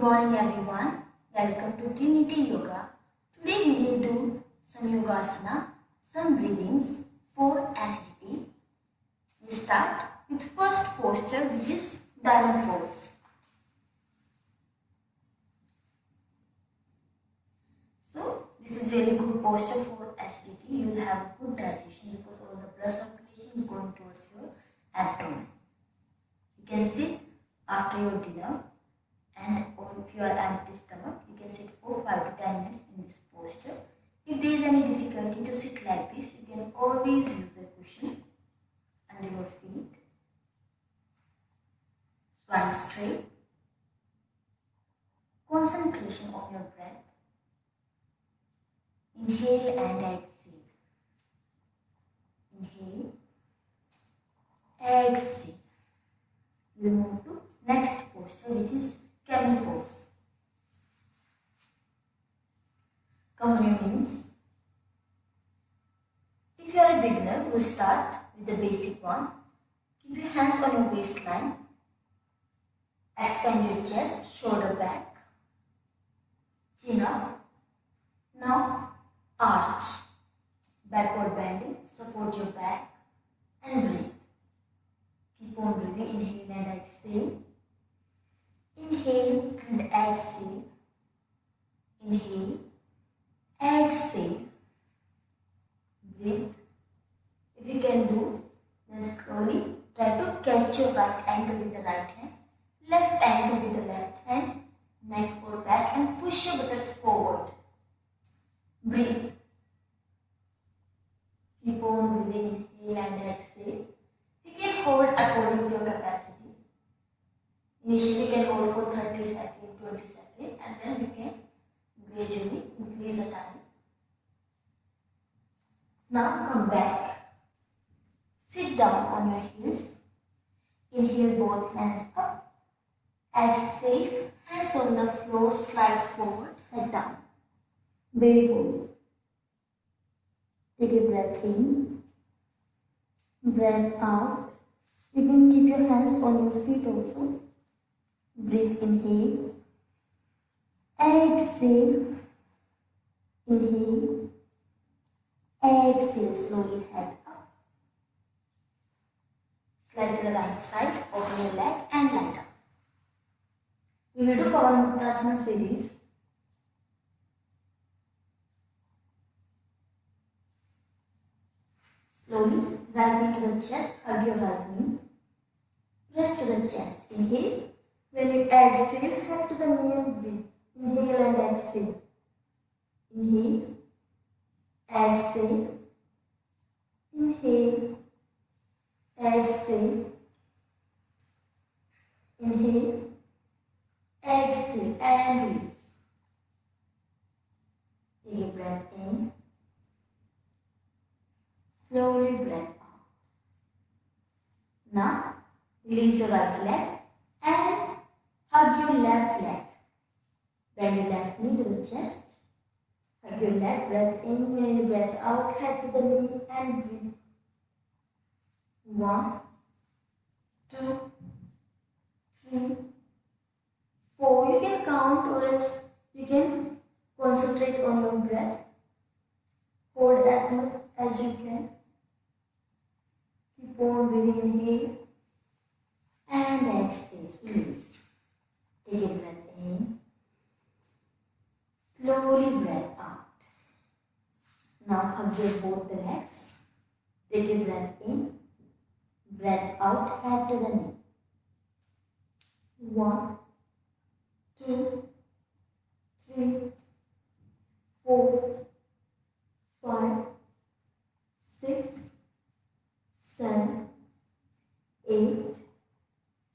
Good morning everyone. Welcome to Trinity Yoga. Today we will do some yogasana, some breathings for acidity. We start with first posture which is diamond pose. So this is really good posture for acidity. You will have good digestion because all the blood circulation is going towards your abdomen. You can sit after your dinner if you are empty stomach, you can sit for 5 to 10 minutes in this posture. If there is any difficulty to sit like this, you can always use a cushion under your feet. Spine straight. Concentration on your breath. Inhale and exhale. Inhale. Exhale. We move to next posture which is your knees. If you are a beginner, we'll start with the basic one. Keep your hands on your waistline. Expand your chest, shoulder back, chin up. Now arch, backward bending, support your back and breathe. Keep on breathing, inhale and exhale. Exhale. Inhale, exhale. Breathe. If you can do, then slowly try to catch your right ankle with the right hand, left ankle with the left hand, neck forward back and push your buttocks forward. Breathe. Keep on breathing, inhale and exhale. You can hold according to your capacity. Initially you can hold for 30 seconds, 20 seconds and then you can gradually increase the time. Now come back. Sit down on your heels. Inhale both hands up. Exhale, hands on the floor, slide forward, head down. Baby pose. Take a breath in. Breath out. You can keep your hands on your feet also. Breathe inhale. Exhale. Inhale. Exhale. Slowly head up. Slide to the right side. Open your leg and lie up. We will do Pavanmuktasana series. Slowly, right knee to the chest, hug your right knee. Press to the chest. Inhale. When you exhale, head to the knee and breathe. Inhale and exhale. Inhale. Exhale. Inhale. Exhale. Inhale. Exhale and release. Take a breath in. Slowly breath out. Now, release your right leg and hug your left leg. Bend your left knee to the chest. Your left breath in, breath out, head to the knee and breathe. One, two, three, four. You can count or else you can concentrate on your breath. Hold as much as you can. Keep on breathing inhale and exhale. Release. Take a breath in. Slowly breath out. Now both the legs. Take a breath in. Breath out, head to the knee. One, two, three, four, five, six, seven, eight,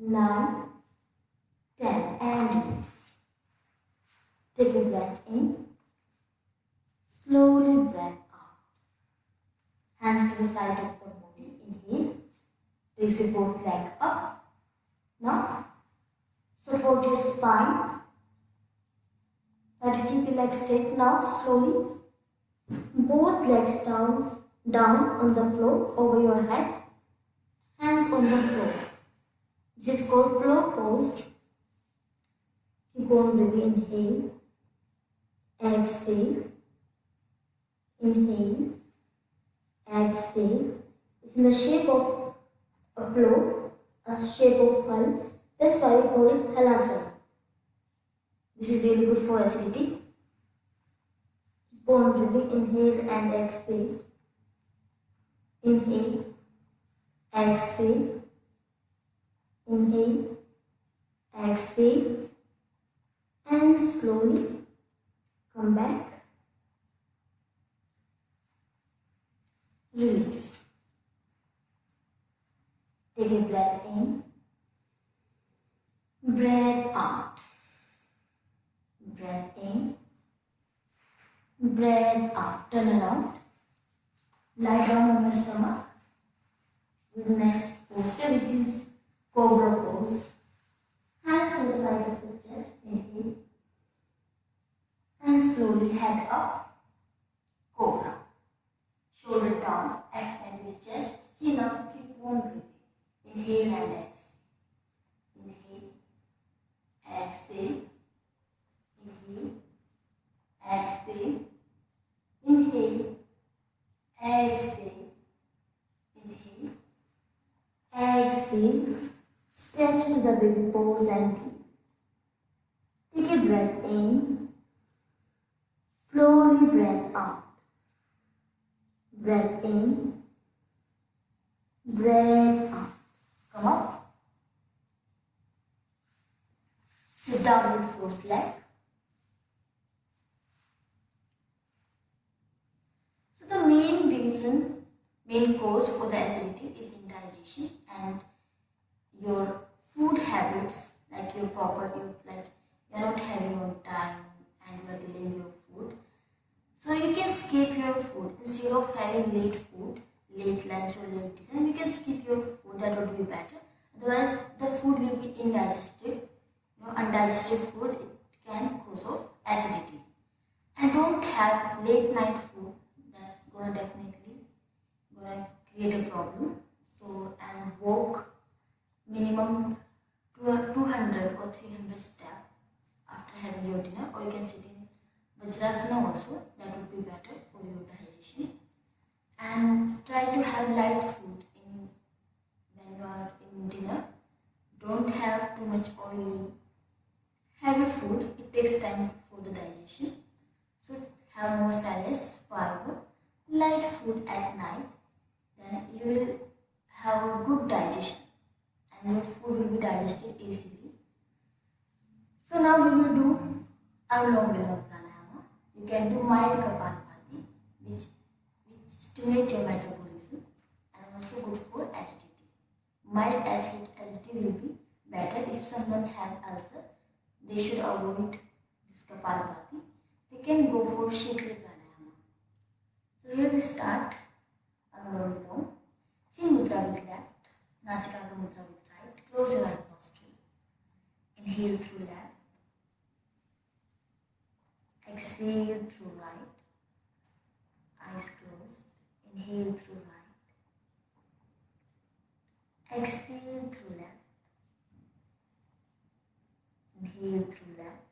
nine, ten, and release. Take a breath in. Slowly breath out. Hands the side of the body. Inhale. Raise your both leg up. Now, support your spine. Try to keep your legs straight now, slowly. Both legs down, down on the floor, over your head. Hands on the floor. This is called plough pose. Keep on breathing. Inhale. Exhale. Inhale. Exhale. It's in the shape of a plough, a shape of hull. That's why we call it halasana. This is really good for acidity. Keep on breathing. Inhale and exhale. Inhale. Exhale. Inhale. Exhale. And slowly come back. Release. Take a breath in. Breath out. Breath in. Breath out. Turn around. Lie down on your stomach. The next posture, which is cobra pose. Hands on the side of the chest. Inhale. And slowly head up. Cobra. Shoulder down. Expand your chest. Chin up. Keep on breathing. Inhale and exhale. Inhale. Exhale. Inhale. Exhale. Inhale. Exhale. Inhale. Exhale. Stretch to the big and. Take a breath in. Slowly breath out. Breath in. Breath out. Come up. Sit down with crossed leg. So the main reason, main cause for the acidity is indigestion and your food habits, like your proper, you like you're not having on time and you are delaying your food. So you can skip your food instead of having late food, late lunch or late dinner. You can skip your food. That would be better. Otherwise, the food will be indigested. You know, undigested food it can cause of acidity. And don't have late night food. That's gonna definitely gonna create a problem. So and walk minimum 200 or 300 steps after having your dinner or you can sit in Vajrasana also. That would be better for your digestion. And try to have light food in when you are in dinner. Don't have too much oily heavy food. It takes time for the digestion. So have more salads fiber light food at night. Then you will have a good digestion and your food will be digested easily. Now we will do Anulom Pranayama. You can do mild Kapalbhati which, which stimulate your metabolism and also good for acidity. Mild acid, acidity will be better if someone have ulcer. They should avoid this Kapalbhati. They can go for Shikri Pranayama. So here we start Anulom Vilom. Chin Mudra with left, Nasikagra Mudra with right. Close your right nostril. Inhale through left. Exhale through right. Eyes closed. Inhale through right. Exhale through left. Inhale through left.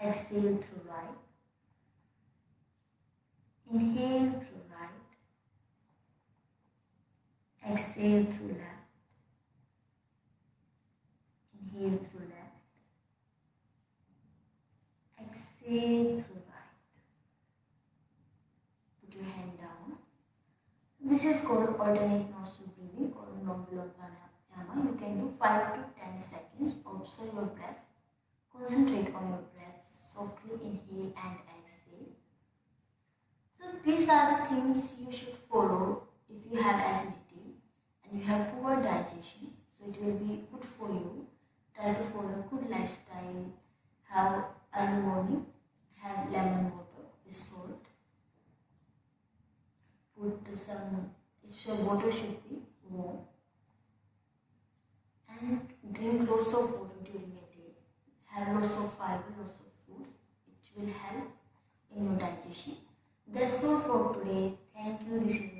Exhale through right. Inhale through right. Exhale through left. Inhale through left. Exhale through right. Put your hand down. This is called alternate nostril breathing or non-block pranayama. You can do 5 to 10 seconds. Observe your breath. Concentrate on your breath. Softly inhale and exhale. So these are the things you should follow if you have acidity and you have poor digestion. So it will be good for you. Try to follow good lifestyle. Have early morning. Have lemon water with salt. Put some. Water should be warm. And drink lots of water during a day. Have lots of fiber, lots of foods. It will help in your digestion. That's all for today. Thank you. This is